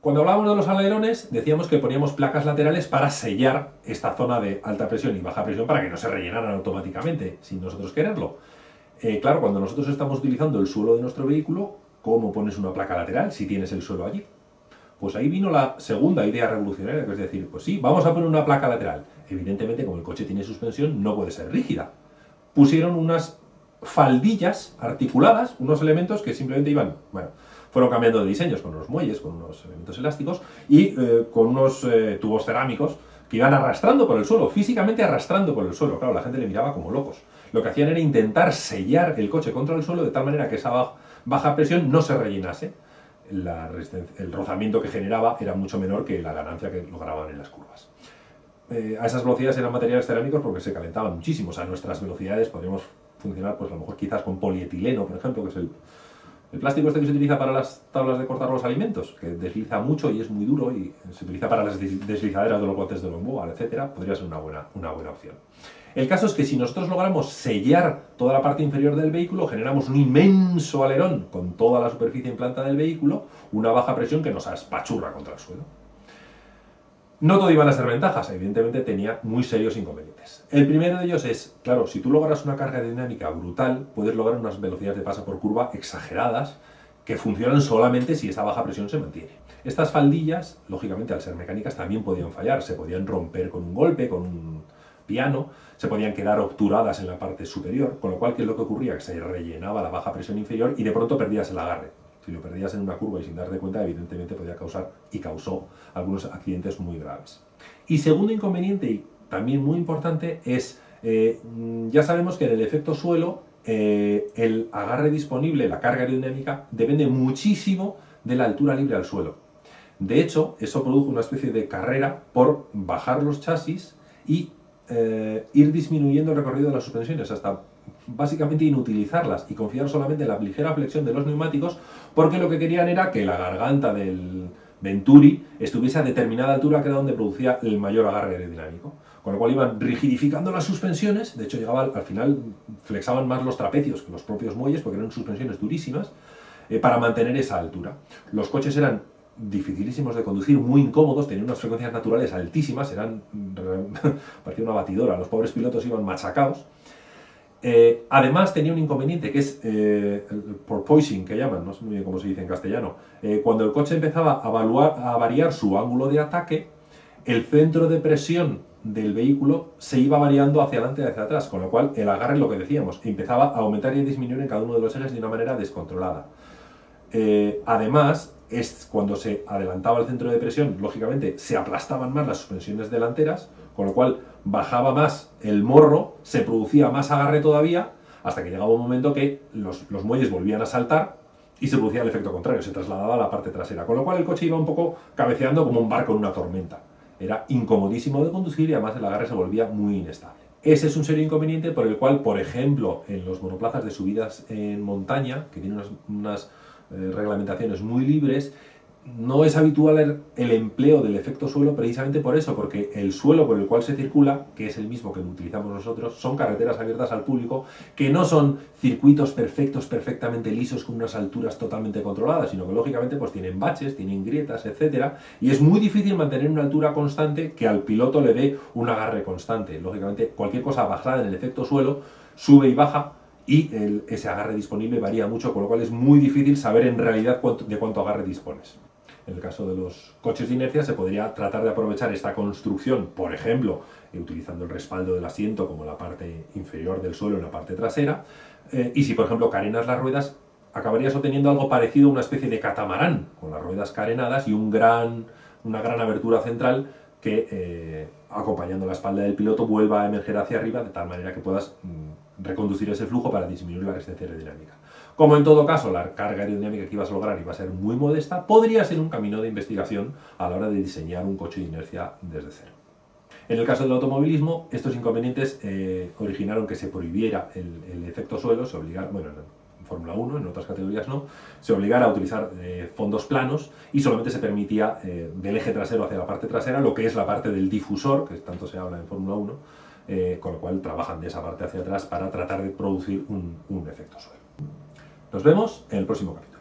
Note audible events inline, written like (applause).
Cuando hablábamos de los alerones, decíamos que poníamos placas laterales para sellar esta zona de alta presión y baja presión para que no se rellenaran automáticamente, sin nosotros quererlo. Eh, claro, cuando nosotros estamos utilizando el suelo de nuestro vehículo, ¿cómo pones una placa lateral si tienes el suelo allí? Pues ahí vino la segunda idea revolucionaria, que es decir, pues sí, vamos a poner una placa lateral. Evidentemente, como el coche tiene suspensión, no puede ser rígida. Pusieron unas faldillas articuladas, unos elementos que simplemente iban, bueno, fueron cambiando de diseños con unos muelles, con unos elementos elásticos y eh, con unos eh, tubos cerámicos que iban arrastrando por el suelo, físicamente arrastrando por el suelo. Claro, la gente le miraba como locos. Lo que hacían era intentar sellar el coche contra el suelo de tal manera que esa baja presión no se rellenase. el rozamiento que generaba era mucho menor que la ganancia que lograban en las curvas. Eh, a esas velocidades eran materiales cerámicos porque se calentaban muchísimo. O sea, a nuestras velocidades podríamos funcionar, pues a lo mejor quizás con polietileno, por ejemplo, que es el, el plástico este que se utiliza para las tablas de cortar los alimentos, que desliza mucho y es muy duro y se utiliza para las deslizaderas de los botes de bomboa, etcétera, podría ser una buena, una buena opción. El caso es que si nosotros logramos sellar toda la parte inferior del vehículo, generamos un inmenso alerón con toda la superficie implantada del vehículo, una baja presión que nos espachurra contra el suelo. No todo iban a ser ventajas, evidentemente tenía muy serios inconvenientes. El primero de ellos es, claro, si tú logras una carga dinámica brutal, puedes lograr unas velocidades de paso por curva exageradas que funcionan solamente si esa baja presión se mantiene. Estas faldillas, lógicamente al ser mecánicas, también podían fallar, se podían romper con un golpe, con un piano, se podían quedar obturadas en la parte superior, con lo cual, ¿qué es lo que ocurría? Que se rellenaba la baja presión inferior y de pronto perdías el agarre si lo perdías en una curva y sin darte cuenta, evidentemente podía causar y causó algunos accidentes muy graves. Y segundo inconveniente, y también muy importante, es, eh, ya sabemos que en el efecto suelo, eh, el agarre disponible, la carga aerodinámica, depende muchísimo de la altura libre al suelo. De hecho, eso produjo una especie de carrera por bajar los chasis y eh, ir disminuyendo el recorrido de las suspensiones hasta básicamente inutilizarlas y confiar solamente en la ligera flexión de los neumáticos porque lo que querían era que la garganta del Venturi estuviese a determinada altura que era donde producía el mayor agarre aerodinámico. Con lo cual iban rigidificando las suspensiones, de hecho llegaba al final, flexaban más los trapecios que los propios muelles porque eran suspensiones durísimas, eh, para mantener esa altura. Los coches eran dificilísimos de conducir, muy incómodos, tenían unas frecuencias naturales altísimas, eran, (laughs) parecía una batidora, los pobres pilotos iban machacados, eh, además tenía un inconveniente que es eh, el que llaman, no sé muy bien cómo se dice en castellano. Eh, cuando el coche empezaba a, variar su ángulo de ataque, el centro de presión del vehículo se iba variando hacia adelante y hacia atrás, con lo cual el agarre, lo que decíamos, empezaba a aumentar y disminuir en cada uno de los ejes de una manera descontrolada. además, es cuando se adelantaba el centro de presión, lógicamente se aplastaban más las suspensiones delanteras, con lo cual bajaba más el morro, se producía más agarre todavía, hasta que llegaba un momento que los, muelles volvían a saltar y se producía el efecto contrario, se trasladaba a la parte trasera, con lo cual el coche iba un poco cabeceando como un barco en una tormenta. Era incomodísimo de conducir y además el agarre se volvía muy inestable. Ese es un serio inconveniente por el cual, por ejemplo, en los monoplazas de subidas en montaña, que tienen unas eh, reglamentaciones muy libres, no es habitual el empleo del efecto suelo precisamente por eso, porque el suelo por el cual se circula, que es el mismo que utilizamos nosotros, son carreteras abiertas al público, que no son circuitos perfectos, perfectamente lisos, con unas alturas totalmente controladas, sino que lógicamente pues tienen baches, tienen grietas, etc. Y es muy difícil mantener una altura constante que al piloto le dé un agarre constante. Lógicamente cualquier cosa basada en el efecto suelo sube y baja y ese agarre disponible varía mucho, con lo cual es muy difícil saber en realidad de cuánto agarre dispones. En el caso de los coches de inercia se podría tratar de aprovechar esta construcción, por ejemplo, utilizando el respaldo del asiento como la parte inferior del suelo en la parte trasera, eh, y si por ejemplo carenas las ruedas, acabarías obteniendo algo parecido a una especie de catamarán, con las ruedas carenadas y un gran, una gran abertura central que, eh, acompañando la espalda del piloto, vuelva a emerger hacia arriba de tal manera que puedas mm, reconducir ese flujo para disminuir la resistencia aerodinámica. Como en todo caso la carga aerodinámica que ibas a lograr iba a ser muy modesta, podría ser un camino de investigación a la hora de diseñar un coche de inercia desde cero. En el caso del automovilismo, estos inconvenientes eh, originaron que se prohibiera el, efecto suelo, se obligara, bueno, en Fórmula 1, en otras categorías no, se obligara a utilizar eh, fondos planos y solamente se permitía eh, del eje trasero hacia la parte trasera lo que es la parte del difusor, que tanto se habla en Fórmula 1, con lo cual trabajan de esa parte hacia atrás para tratar de producir un efecto suelo. Nos vemos en el próximo capítulo.